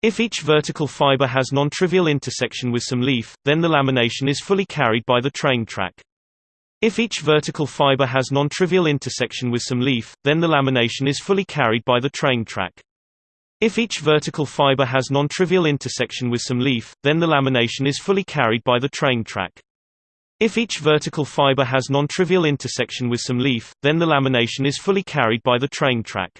If each vertical fiber has non-trivial intersection with some leaf, then the lamination is fully carried by the train track. If each vertical fiber has non-trivial intersection with some leaf, then the lamination is fully carried by the train track. If each vertical fiber has non-trivial intersection with some leaf, then the lamination is fully carried by the train track. If each vertical fiber has non-trivial intersection with some leaf, then the lamination is fully carried by the train track.